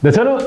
네, 저는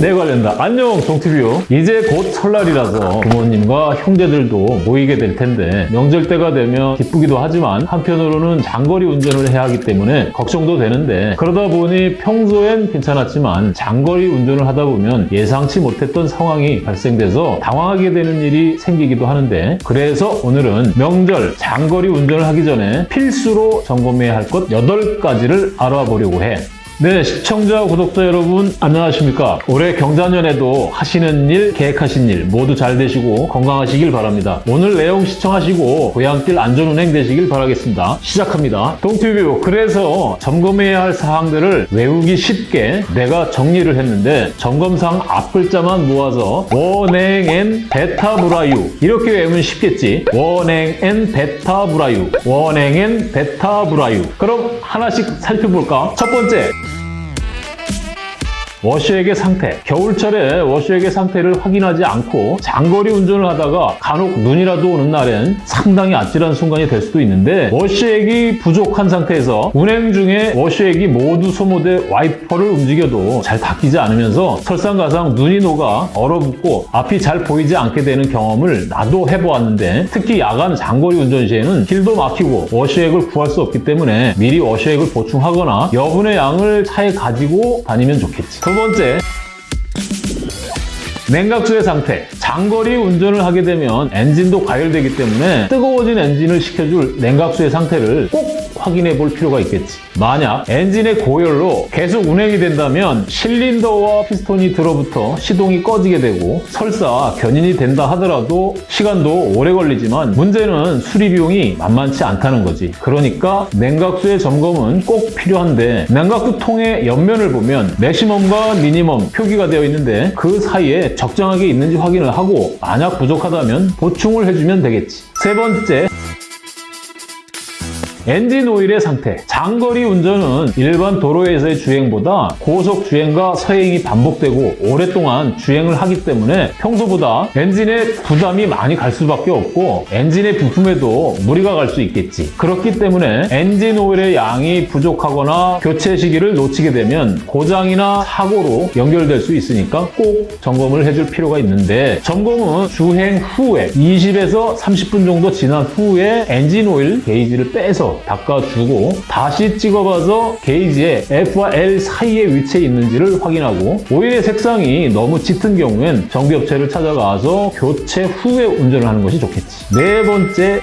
내 관련다. 안녕, 동티뷰. 이제 곧 설날이라서 부모님과 형제들도 모이게 될 텐데 명절 때가 되면 기쁘기도 하지만 한편으로는 장거리 운전을 해야 하기 때문에 걱정도 되는데 그러다 보니 평소엔 괜찮았지만 장거리 운전을 하다 보면 예상치 못했던 상황이 발생돼서 당황하게 되는 일이 생기기도 하는데 그래서 오늘은 명절 장거리 운전을 하기 전에 필수로 점검해야 할 것 8가지를 알아보려고 해. 네, 시청자, 구독자 여러분 안녕하십니까? 올해 경자년에도 하시는 일, 계획하신 일 모두 잘 되시고 건강하시길 바랍니다. 오늘 내용 시청하시고 고향길 안전운행 되시길 바라겠습니다. 시작합니다. 동티뷰, 그래서 점검해야 할 사항들을 외우기 쉽게 내가 정리를 했는데 점검상 앞글자만 모아서 원행엔 베타브라유 이렇게 외우면 쉽겠지. 원행엔 베타브라유 원행엔 베타브라유 그럼 하나씩 살펴볼까? 첫 번째 워셔액의 상태. 겨울철에 워셔액의 상태를 확인하지 않고 장거리 운전을 하다가 간혹 눈이라도 오는 날엔 상당히 아찔한 순간이 될 수도 있는데 워셔액이 부족한 상태에서 운행 중에 워셔액이 모두 소모돼 와이퍼를 움직여도 잘 닦이지 않으면서 설상가상 눈이 녹아 얼어붙고 앞이 잘 보이지 않게 되는 경험을 나도 해보았는데 특히 야간 장거리 운전 시에는 길도 막히고 워셔액을 구할 수 없기 때문에 미리 워셔액을 보충하거나 여분의 양을 차에 가지고 다니면 좋겠지. 두 번째, 냉각수의 상태. 장거리 운전을 하게 되면 엔진도 과열되기 때문에 뜨거워진 엔진을 식혀줄 냉각수의 상태를 꼭 확인해 볼 필요가 있겠지. 만약 엔진의 고열로 계속 운행이 된다면 실린더와 피스톤이 들어붙어 시동이 꺼지게 되고 설사 견인이 된다 하더라도 시간도 오래 걸리지만 문제는 수리 비용이 만만치 않다는 거지. 그러니까 냉각수의 점검은 꼭 필요한데 냉각수 통의 옆면을 보면 maximum과 minimum 표기가 되어 있는데 그 사이에 적정하게 있는지 확인을 하고 만약 부족하다면 보충을 해주면 되겠지. 세 번째, 엔진 오일의 상태. 장거리 운전은 일반 도로에서의 주행보다 고속 주행과 서행이 반복되고 오랫동안 주행을 하기 때문에 평소보다 엔진에 부담이 많이 갈 수밖에 없고 엔진의 부품에도 무리가 갈 수 있겠지. 그렇기 때문에 엔진 오일의 양이 부족하거나 교체 시기를 놓치게 되면 고장이나 사고로 연결될 수 있으니까 꼭 점검을 해줄 필요가 있는데 점검은 주행 후에 20에서 30분 정도 지난 후에 엔진 오일 게이지를 빼서 닦아주고 다시 찍어봐서 게이지에 F와 L 사이에 위치해 있는지를 확인하고 오일의 색상이 너무 짙은 경우엔 정비업체를 찾아가서 교체 후에 운전을 하는 것이 좋겠지. 네 번째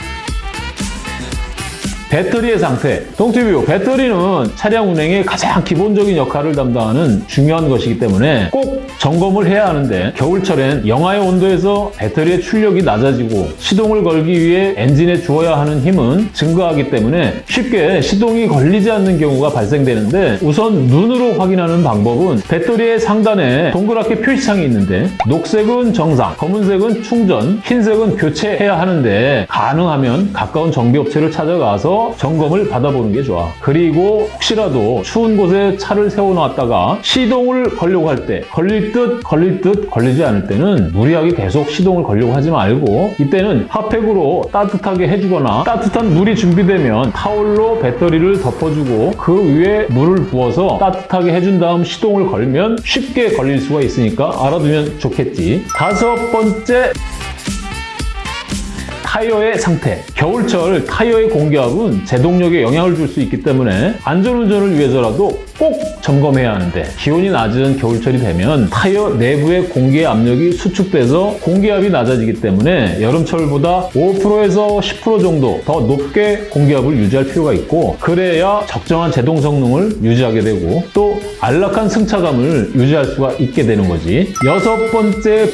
배터리의 상태. 동티뷰, 배터리는 차량 운행의 가장 기본적인 역할을 담당하는 중요한 것이기 때문에 꼭 점검을 해야 하는데 겨울철엔 영하의 온도에서 배터리의 출력이 낮아지고 시동을 걸기 위해 엔진에 주어야 하는 힘은 증가하기 때문에 쉽게 시동이 걸리지 않는 경우가 발생되는데 우선 눈으로 확인하는 방법은 배터리의 상단에 동그랗게 표시창이 있는데 녹색은 정상, 검은색은 충전, 흰색은 교체해야 하는데 가능하면 가까운 정비업체를 찾아가서 점검을 받아보는 게 좋아. 그리고 혹시라도 추운 곳에 차를 세워놨다가 시동을 걸려고 할 때 걸릴 듯 걸릴 듯 걸리지 않을 때는 무리하게 계속 시동을 걸려고 하지 말고 이때는 핫팩으로 따뜻하게 해주거나 따뜻한 물이 준비되면 타올로 배터리를 덮어주고 그 위에 물을 부어서 따뜻하게 해준 다음 시동을 걸면 쉽게 걸릴 수가 있으니까 알아두면 좋겠지. 다섯 번째 타이어의 상태. 겨울철 타이어의 공기압은 제동력에 영향을 줄 수 있기 때문에 안전운전을 위해서라도 꼭 점검해야 하는데 기온이 낮은 겨울철이 되면 타이어 내부의 공기의 압력이 수축돼서 공기압이 낮아지기 때문에 여름철보다 5%에서 10% 정도 더 높게 공기압을 유지할 필요가 있고 그래야 적정한 제동 성능을 유지하게 되고 또 안락한 승차감을 유지할 수가 있게 되는 거지. 여섯 번째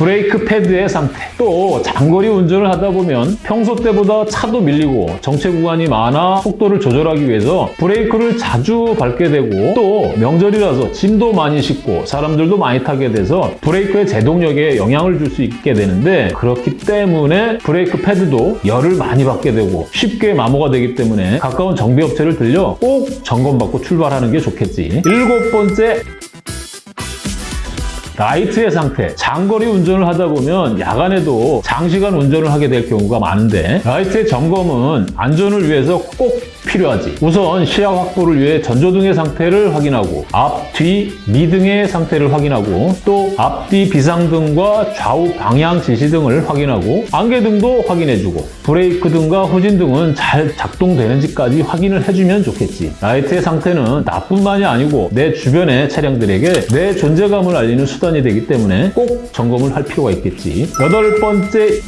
브레이크 패드의 상태. 또 장거리 운전을 하다 보면 평소 때보다 차도 밀리고 정체 구간이 많아 속도를 조절하기 위해서 브레이크를 자주 밟게 되고 또 명절이라서 짐도 많이 싣고 사람들도 많이 타게 돼서 브레이크의 제동력에 영향을 줄 수 있게 되는데 그렇기 때문에 브레이크 패드도 열을 많이 받게 되고 쉽게 마모가 되기 때문에 가까운 정비업체를 들려 꼭 점검받고 출발하는 게 좋겠지. 일곱 번째 라이트의 상태, 장거리 운전을 하다 보면 야간에도 장시간 운전을 하게 될 경우가 많은데 라이트의 점검은 안전을 위해서 꼭 필요하지. 우선 시야 확보를 위해 전조등의 상태를 확인하고 앞, 뒤, 미등의 상태를 확인하고 또 앞뒤 비상등과 좌우 방향 지시등을 확인하고 안개등도 확인해주고 브레이크 등과 후진등은 잘 작동되는지까지 확인을 해주면 좋겠지. 라이트의 상태는 나뿐만이 아니고 내 주변의 차량들에게 내 존재감을 알리는 수단 이 되기 때문에 꼭 점검을 할 필요가 있겠지. 여덟 번째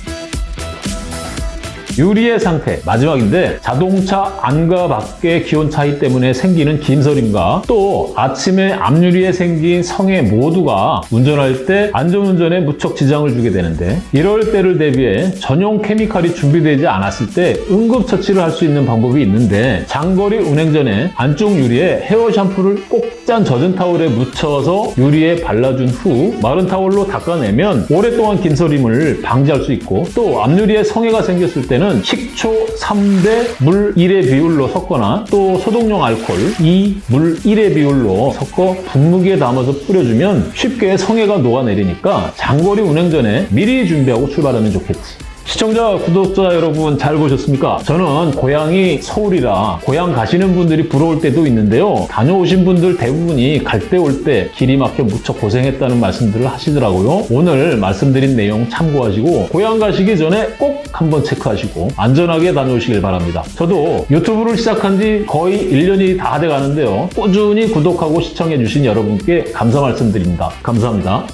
유리의 상태. 마지막인데 자동차 안과 밖의 기온 차이 때문에 생기는 김서림과 또 아침에 앞유리에 생긴 성에 모두가 운전할 때 안전운전에 무척 지장을 주게 되는데 이럴 때를 대비해 전용 케미칼이 준비되지 않았을 때 응급처치를 할 수 있는 방법이 있는데 장거리 운행 전에 안쪽 유리에 헤어 샴푸를 꼭 짠 젖은 타올에 묻혀서 유리에 발라준 후 마른 타올로 닦아내면 오랫동안 김서림을 방지할 수 있고 또 앞유리에 성에가 생겼을 때는 식초 3대 물 1의 비율로 섞거나 또 소독용 알코올 2, 물 1의 비율로 섞어 분무기에 담아서 뿌려주면 쉽게 성에가 녹아내리니까 장거리 운행 전에 미리 준비하고 출발하면 좋겠지. 시청자, 구독자 여러분 잘 보셨습니까? 저는 고향이 서울이라 고향 가시는 분들이 부러울 때도 있는데요. 다녀오신 분들 대부분이 갈 때올때 길이 막혀 무척 고생했다는 말씀들을 하시더라고요. 오늘 말씀드린 내용 참고하시고 고향 가시기 전에 꼭 한번 체크하시고 안전하게 다녀오시길 바랍니다. 저도 유튜브를 시작한 지 거의 1년이 다 돼 가는데요. 꾸준히 구독하고 시청해주신 여러분께 감사 말씀드립니다. 감사합니다.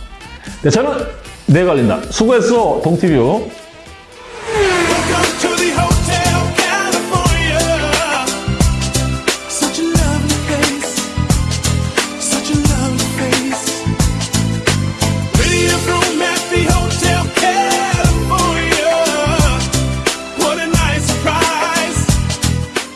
네, 저는 내가 알린다. 수고했어, 동티뷰.